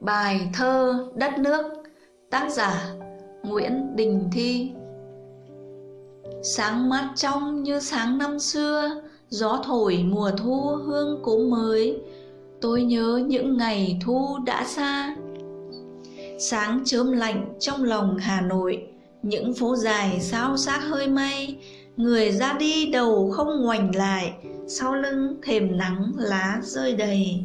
Bài thơ Đất nước, Tác giả Nguyễn Đình Thi. Sáng mát trong như sáng năm xưa, Gió thổi mùa thu hương cốm mới. Tôi nhớ những ngày thu đã xa. Sáng chớm lạnh trong lòng Hà Nội, Những phố dài sao xác hơi mây Người ra đi đầu không ngoảnh lại, Sau lưng thềm nắng lá rơi đầy.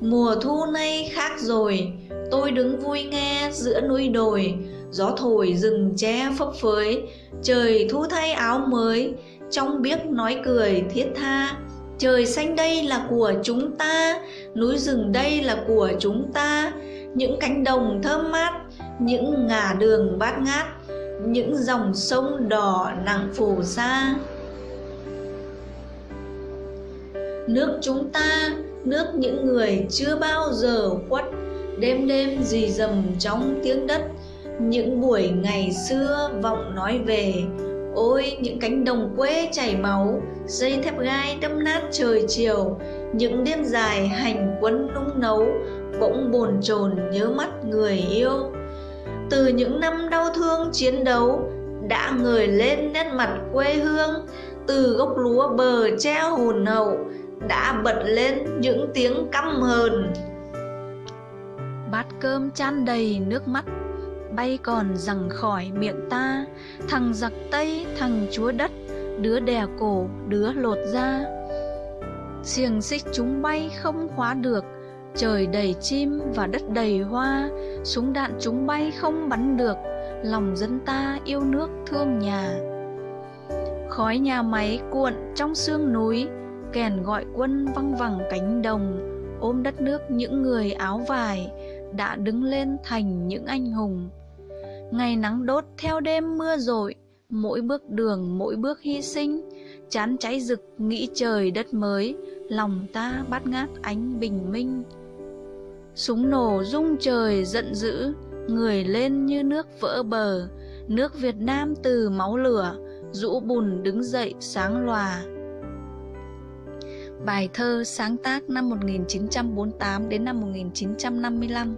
Mùa thu nay khác rồi, Tôi đứng vui nghe giữa núi đồi. Gió thổi rừng tre phấp phới, Trời thu thay áo mới. Trong biếc nói cười thiết tha, Trời xanh đây là của chúng ta, Núi rừng đây là của chúng ta. Những cánh đồng thơm mát, Những ngả đường bát ngát, Những dòng sông đỏ nặng phù sa. Nước chúng ta nước những người chưa bao giờ khuất. Đêm đêm dì dầm trong tiếng đất, những buổi ngày xưa vọng nói về. Ôi, những cánh đồng quê chảy máu, dây thép gai đâm nát trời chiều. Những đêm dài hành quân nung nấu, bỗng bồn chồn nhớ mắt người yêu. Từ những năm đau thương chiến đấu, đã ngời lên nét mặt quê hương. Từ gốc lúa bờ treo hồn hậu đã bật lên những tiếng căm hờn. Bát cơm chan đầy nước mắt, bay còn rằng khỏi miệng ta. Thằng giặc tây, thằng chúa đất, đứa đè cổ, đứa lột da. Xiềng xích chúng bay không khóa được, trời đầy chim và đất đầy hoa. Súng đạn chúng bay không bắn được, lòng dân ta yêu nước thương nhà. Khói nhà máy cuộn trong sương núi kèn gọi quân văng vẳng cánh đồng, ôm đất nước những người áo vải đã đứng lên thành những anh hùng. Ngày nắng đốt theo đêm mưa rội, mỗi bước đường, mỗi bước hy sinh, chán cháy rực nghĩ trời đất mới, lòng ta bát ngát ánh bình minh. Súng nổ rung trời giận dữ, người lên như nước vỡ bờ, nước việt nam từ máu lửa, rũ bùn đứng dậy sáng lòa. Bài thơ sáng tác năm 1948 đến năm 1955